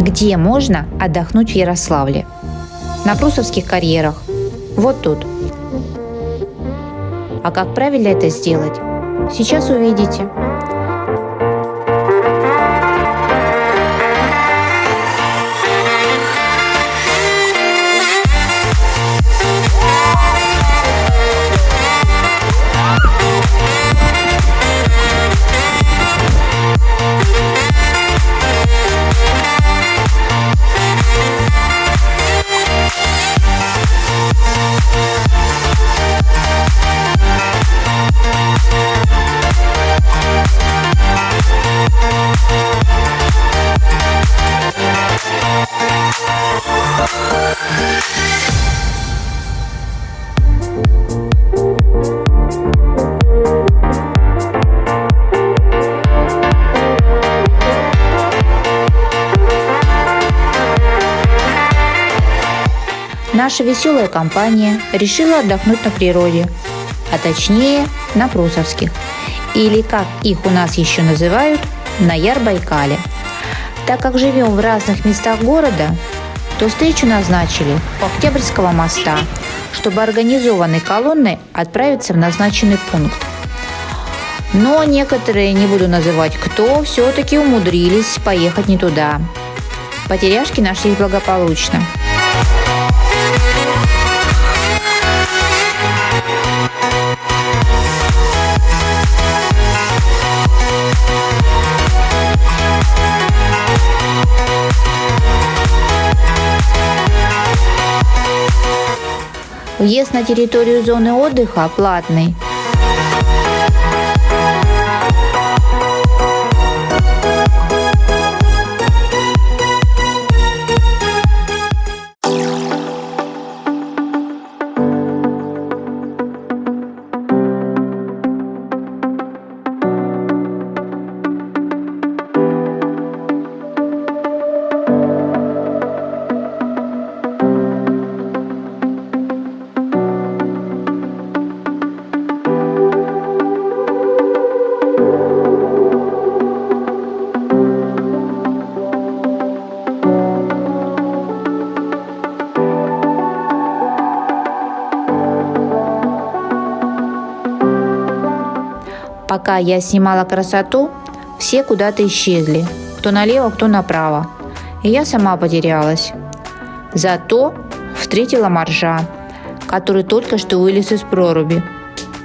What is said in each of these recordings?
Где можно отдохнуть в Ярославле? На Прусовских карьерах. Вот тут. А как правильно это сделать? Сейчас увидите. Наша веселая компания решила отдохнуть на природе, а точнее на Прусовских, или как их у нас еще называют, на Яр-Байкале. Так как живем в разных местах города, то встречу назначили у Октябрьского моста, чтобы организованной колонной отправиться в назначенный пункт. Но некоторые, не буду называть кто, все-таки умудрились поехать не туда. Потеряшки нашлись благополучно. Въезд на территорию зоны отдыха платный. Пока я снимала красоту, все куда-то исчезли. Кто налево, кто направо. И я сама потерялась. Зато встретила моржа, который только что вылез из проруби.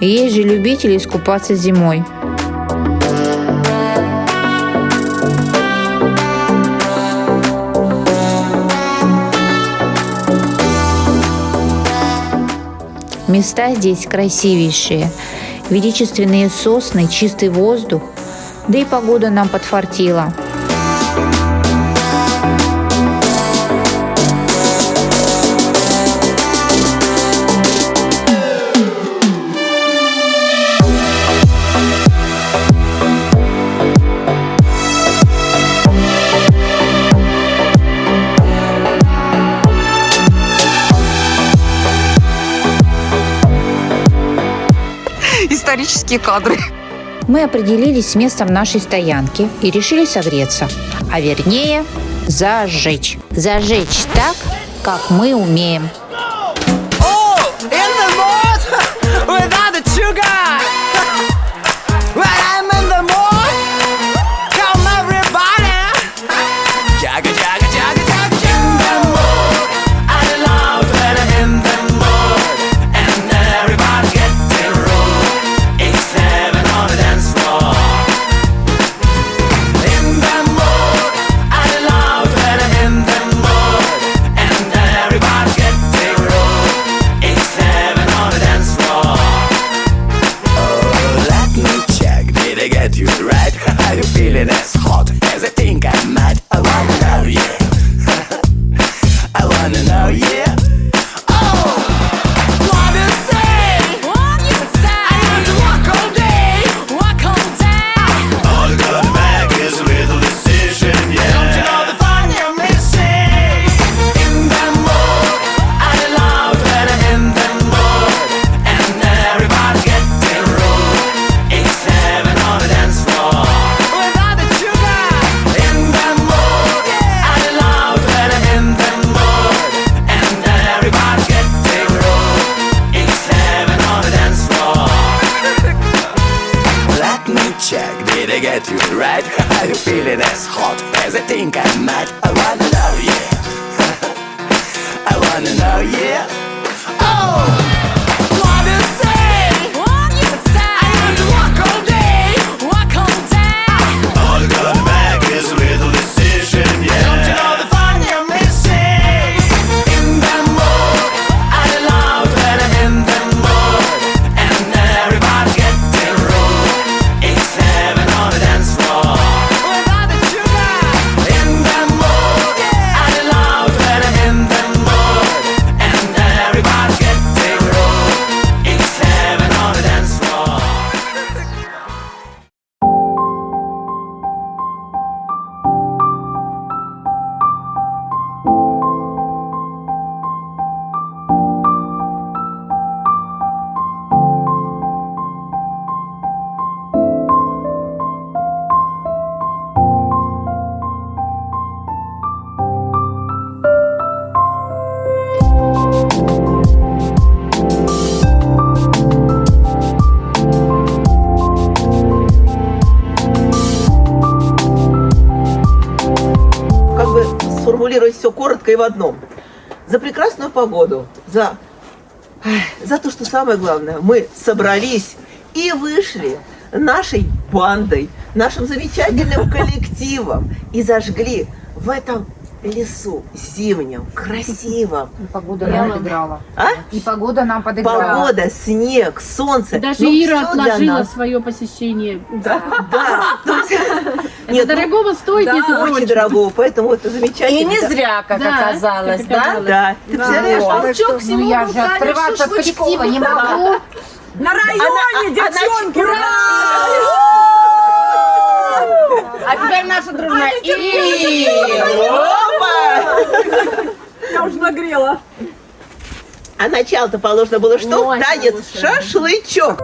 Есть же любители искупаться зимой. Места здесь красивейшие – величественные сосны, чистый воздух, да и погода нам подфартила. Исторические кадры. Мы определились с местом нашей стоянки и решили согреться, а вернее зажечь. Зажечь так, как мы умеем. attitude, right? Are you feeling as hot as I think I might? I wanna know, yeah I wanna know, yeah Oh! Коротко и в одном. За прекрасную погоду, за, за то, что самое главное, мы собрались и вышли нашей бандой, нашим замечательным коллективом и зажгли в этом лесу зимнем, красивом. Погода нам подыграла. А? И погода нам подыграла. Погода, снег, солнце. Даже Ну, Ира отложила свое посещение. Да, Это Нет, ну, дорогого стоит, да, между очень прочим. дорого, поэтому это замечательно. И не Да. зря, как Да, оказалось, как да? оказалось. Да, ты представляешь, Вот. что- Ну я же отрываться от коллектива не могу. На районе, девчонки! А теперь наша дружная и Я уже нагрела. А начало-то положено было что? Танец шашлычок.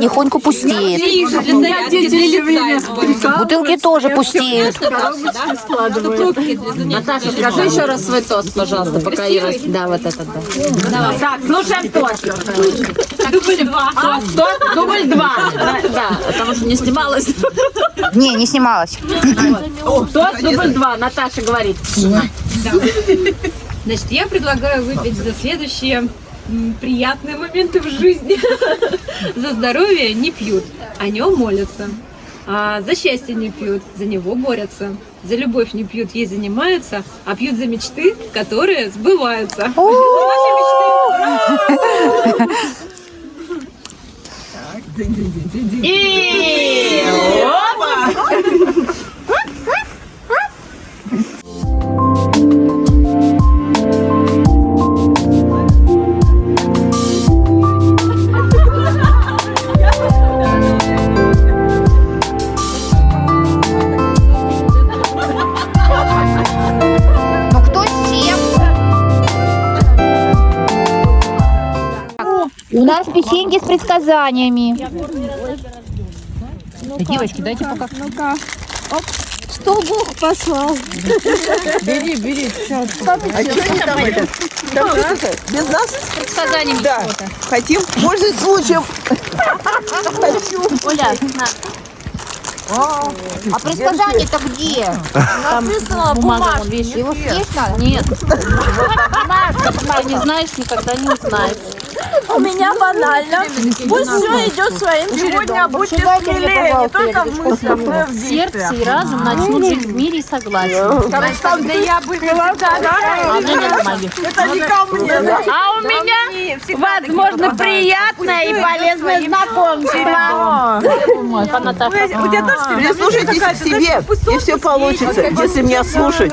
Потихоньку пустеет. Бутылки тоже пустеют. Наташа, скажи еще раз свой тост, пожалуйста, пока Ира... Да, вот этот, да. Так, слушаем тост. Дубль два. Тост, тост, дубль два. Да, потому что не снималась. Не, не снималась. Тост, дубль два. Наташа говорит. Значит, я предлагаю выпить за следующие приятные моменты в жизни. За здоровье не пьют, о нем молятся. А за счастье не пьют, за него борются. За любовь не пьют, ей занимаются, а пьют за мечты, которые сбываются. И... У нас печеньки с предсказаниями. Девочки, дайте пока. А что они там это? Без нас? Предсказанием Да. Хотим, пользуясь случаем. А предсказание-то где? Написано бумага. Его съесть надо? Нет. Ты не знаешь, никогда не узнаешь. У меня банально. Пусть все идет своим чередом. Будьте смелее, не только в мыслях, но и в Сердце и разум начнут жить в мире и согласии. Там, где я бы А. Это не ко мне. А у меня, возможно, приятное и полезное знакомство. У тебя тоже Прислушайтесь к себе, и все получится, если меня слушать.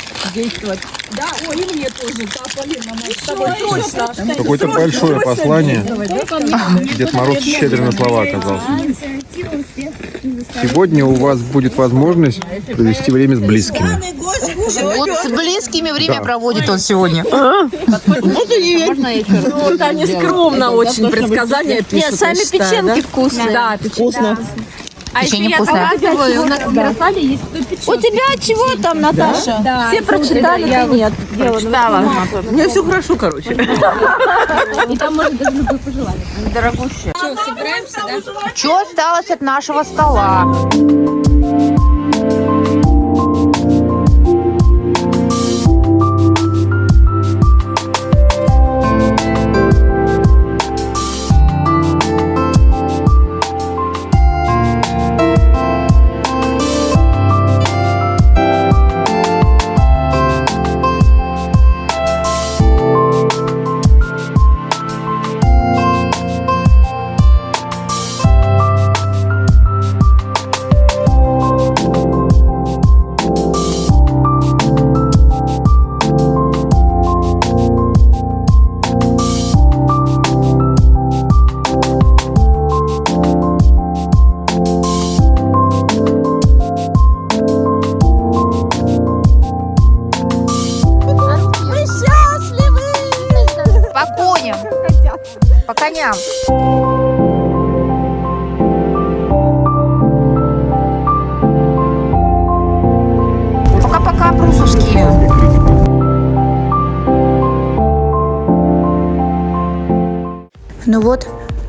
какое-то большое послание. Дед Мороз щедро на слова оказался. Сегодня у вас будет возможность провести время с близкими. Вот с близкими время проводит он сегодня. Вот они скромно очень предсказания пишут. Нет, сами печенки вкусные. Да, Вкусно. А еще я показываю, у нас в Ярославле есть. У тебя чего там, Наташа? Все прочитали, ты нет. Прочитала. У меня все хорошо, короче. И там можно даже любой пожелание. Дорогущая. Что, собираемся, да? Что осталось от нашего стола?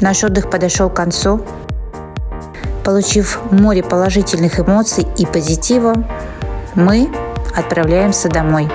Наш отдых подошел к концу. Получив море положительных эмоций и позитива, мы отправляемся домой.